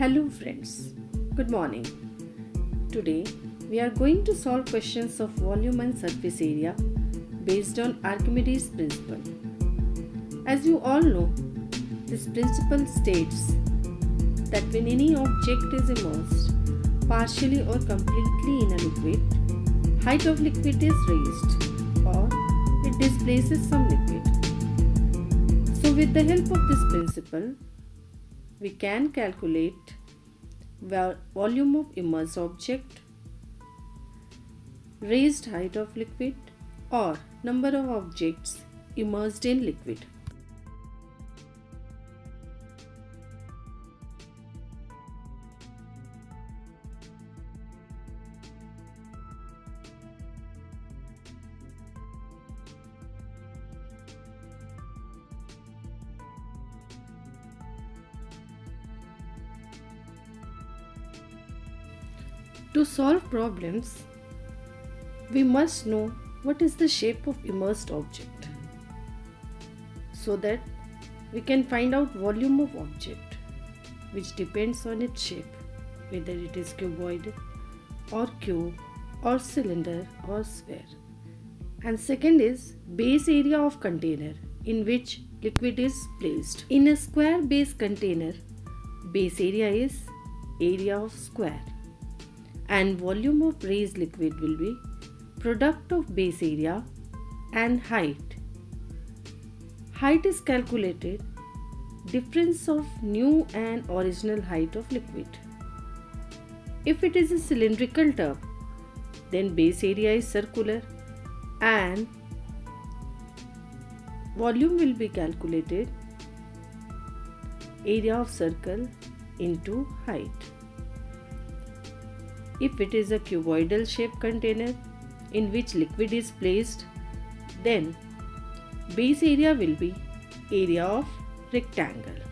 Hello friends, good morning. Today we are going to solve questions of volume and surface area based on Archimedes principle. As you all know, this principle states that when any object is immersed partially or completely in a liquid, height of liquid is raised or it displaces some liquid. So with the help of this principle, we can calculate volume of immersed object, raised height of liquid or number of objects immersed in liquid. To solve problems, we must know what is the shape of immersed object so that we can find out volume of object which depends on its shape whether it is cuboid or cube or cylinder or sphere. And second is base area of container in which liquid is placed. In a square base container base area is area of square and volume of raised liquid will be product of base area and height. Height is calculated difference of new and original height of liquid. If it is a cylindrical tub, then base area is circular and volume will be calculated area of circle into height. If it is a cuboidal shaped container in which liquid is placed, then base area will be area of rectangle.